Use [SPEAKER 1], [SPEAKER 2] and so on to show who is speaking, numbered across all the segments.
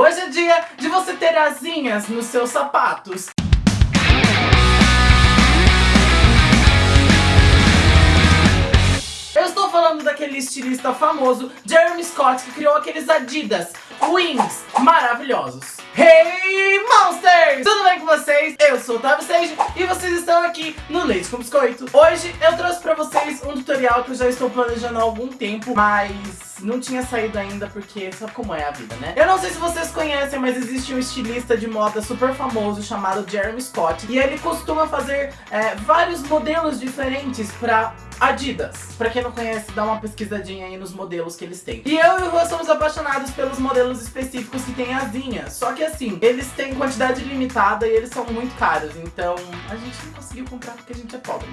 [SPEAKER 1] Hoje é dia de você ter asinhas nos seus sapatos. Eu estou falando daquele estilista famoso, Jeremy Scott, que criou aqueles Adidas Wings maravilhosos. Hey Monsters! Tudo bem com vocês? Eu sou o Otávio Sage e vocês estão aqui no Leite com Biscoito. Hoje eu trouxe pra vocês um tutorial que eu já estou planejando há algum tempo, mas não tinha saído ainda porque sabe como é a vida, né? Eu não sei se vocês conhecem, mas existe um estilista de moda super famoso chamado Jeremy Scott e ele costuma fazer é, vários modelos diferentes pra Adidas. Pra quem não conhece, dá uma pesquisadinha aí nos modelos que eles têm. E eu e o Rô somos apaixonados pelos modelos específicos que tem asinhas. Só que assim, eles têm quantidade limitada e eles são muito caros. Então a gente não conseguiu comprar porque a gente é pobre.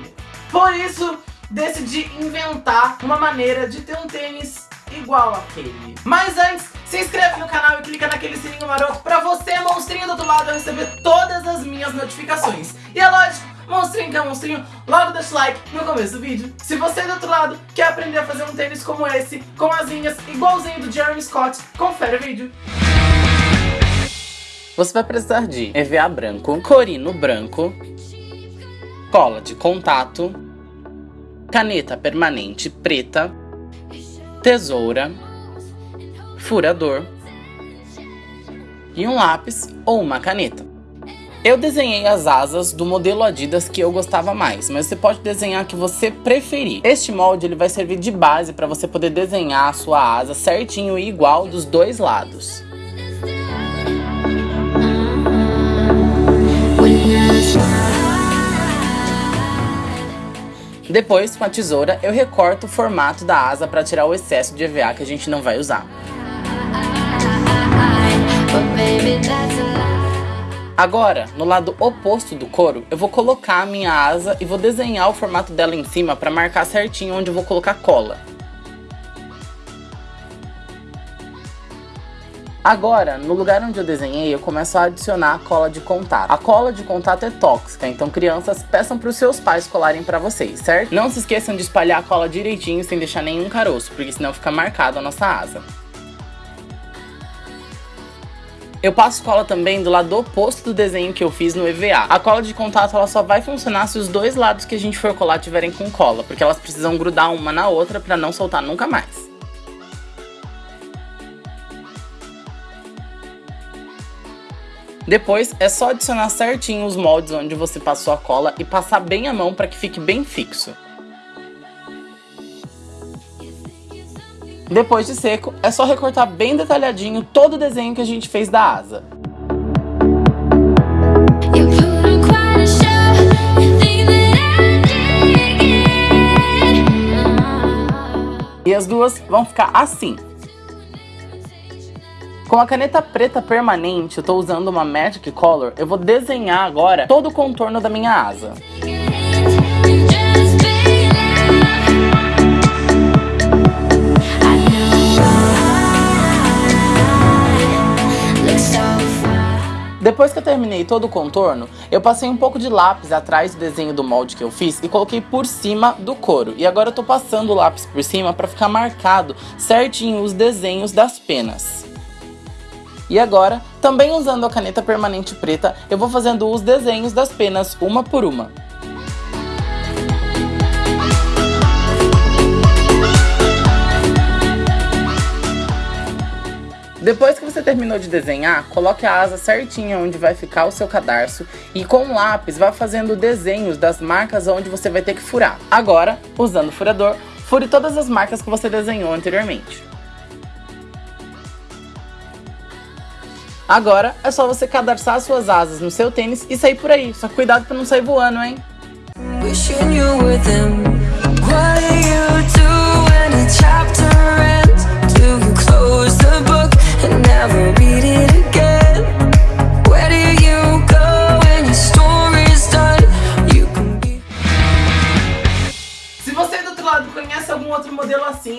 [SPEAKER 1] Por isso, decidi inventar uma maneira de ter um tênis igual aquele. Mas antes, se inscreve no canal e clica naquele sininho maroto pra você, monstrinho do outro lado, receber todas as minhas notificações. E é lógico, monstrinho que é monstrinho, logo deixa o like no começo do vídeo. Se você do outro lado quer aprender a fazer um tênis como esse, com asinhas igualzinho do Jeremy Scott, confere o vídeo.
[SPEAKER 2] Você vai precisar de EVA branco, corino branco, cola de contato, caneta permanente preta, tesoura, furador e um lápis ou uma caneta. Eu desenhei as asas do modelo Adidas que eu gostava mais, mas você pode desenhar que você preferir. Este molde ele vai servir de base para você poder desenhar a sua asa certinho e igual dos dois lados. Depois, com a tesoura, eu recorto o formato da asa para tirar o excesso de EVA que a gente não vai usar. Agora, no lado oposto do couro, eu vou colocar a minha asa e vou desenhar o formato dela em cima para marcar certinho onde eu vou colocar cola. Agora, no lugar onde eu desenhei, eu começo a adicionar a cola de contato. A cola de contato é tóxica, então crianças, peçam para os seus pais colarem para vocês, certo? Não se esqueçam de espalhar a cola direitinho sem deixar nenhum caroço, porque senão fica marcado a nossa asa. Eu passo cola também do lado oposto do desenho que eu fiz no EVA. A cola de contato ela só vai funcionar se os dois lados que a gente for colar tiverem com cola, porque elas precisam grudar uma na outra para não soltar nunca mais. Depois é só adicionar certinho os moldes onde você passou a cola e passar bem a mão para que fique bem fixo. Depois de seco, é só recortar bem detalhadinho todo o desenho que a gente fez da asa. E as duas vão ficar assim. Com a caneta preta permanente, eu tô usando uma Magic Color, eu vou desenhar agora todo o contorno da minha asa. Depois que eu terminei todo o contorno, eu passei um pouco de lápis atrás do desenho do molde que eu fiz e coloquei por cima do couro. E agora eu tô passando o lápis por cima para ficar marcado certinho os desenhos das penas. E agora, também usando a caneta permanente preta, eu vou fazendo os desenhos das penas uma por uma. Depois que você terminou de desenhar, coloque a asa certinha onde vai ficar o seu cadarço e com o lápis vá fazendo desenhos das marcas onde você vai ter que furar. Agora, usando o furador, fure todas as marcas que você desenhou anteriormente. Agora é só você cadarçar suas asas no seu tênis e sair por aí. Só cuidado para não sair voando, hein?
[SPEAKER 1] outro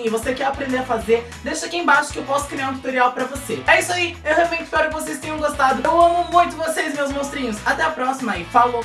[SPEAKER 1] e você quer aprender a fazer, deixa aqui embaixo que eu posso criar um tutorial pra você. É isso aí, eu realmente espero que vocês tenham gostado. Eu amo muito vocês, meus monstrinhos. Até a próxima e falou!